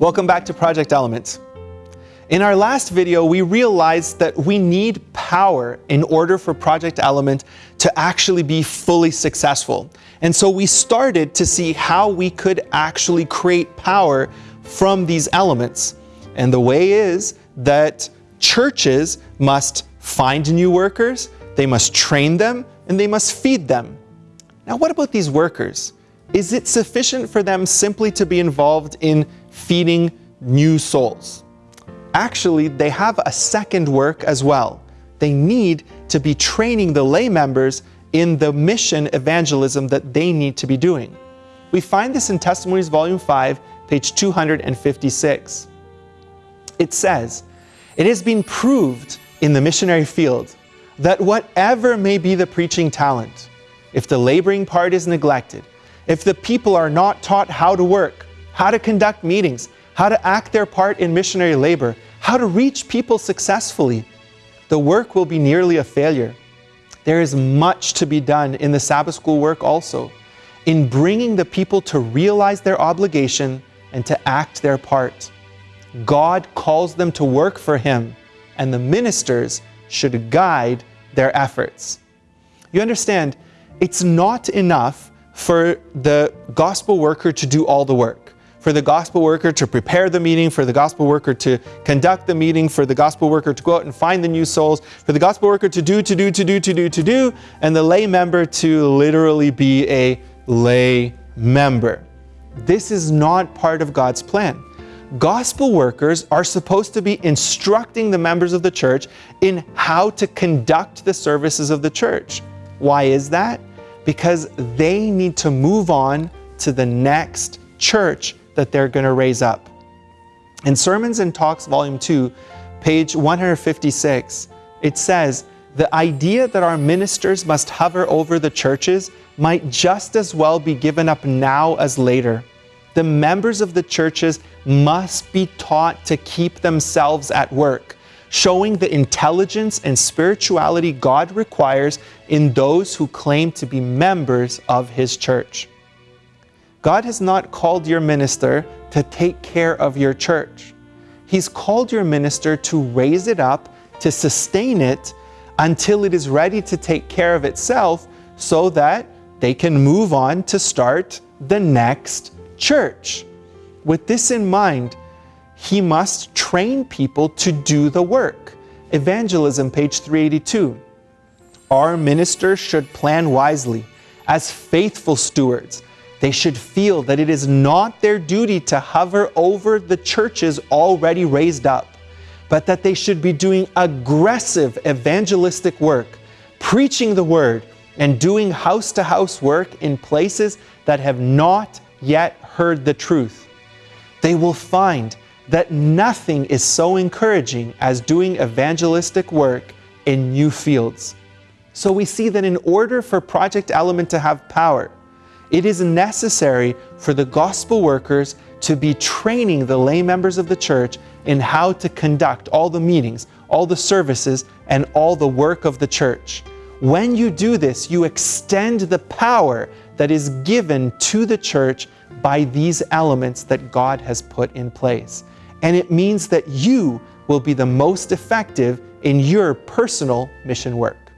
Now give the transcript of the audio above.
Welcome back to Project Element. In our last video, we realized that we need power in order for Project Element to actually be fully successful. And so we started to see how we could actually create power from these elements. And the way is that churches must find new workers, they must train them, and they must feed them. Now, what about these workers? Is it sufficient for them simply to be involved in feeding new souls? Actually, they have a second work as well. They need to be training the lay members in the mission evangelism that they need to be doing. We find this in Testimonies Volume 5, page 256. It says, It has been proved in the missionary field that whatever may be the preaching talent, if the laboring part is neglected, if the people are not taught how to work, how to conduct meetings, how to act their part in missionary labor, how to reach people successfully, the work will be nearly a failure. There is much to be done in the Sabbath school work also, in bringing the people to realize their obligation and to act their part. God calls them to work for Him, and the ministers should guide their efforts. You understand, it's not enough for the gospel worker to do all the work, for the gospel worker to prepare the meeting, for the gospel worker to conduct the meeting, for the gospel worker to go out and find the new souls, for the gospel worker to do, to do, to do, to do, to do, and the lay member to literally be a lay member. This is not part of God's plan. Gospel workers are supposed to be instructing the members of the church in how to conduct the services of the church. Why is that? Because they need to move on to the next church that they're going to raise up. In Sermons and Talks, Volume 2, page 156, it says, the idea that our ministers must hover over the churches might just as well be given up now as later. The members of the churches must be taught to keep themselves at work showing the intelligence and spirituality God requires in those who claim to be members of His church. God has not called your minister to take care of your church. He's called your minister to raise it up, to sustain it until it is ready to take care of itself so that they can move on to start the next church. With this in mind, he must train people to do the work. Evangelism, page 382. Our ministers should plan wisely. As faithful stewards, they should feel that it is not their duty to hover over the churches already raised up, but that they should be doing aggressive evangelistic work, preaching the word, and doing house to house work in places that have not yet heard the truth. They will find that nothing is so encouraging as doing evangelistic work in new fields. So we see that in order for Project Element to have power, it is necessary for the gospel workers to be training the lay members of the church in how to conduct all the meetings, all the services, and all the work of the church. When you do this, you extend the power that is given to the church by these elements that God has put in place and it means that you will be the most effective in your personal mission work.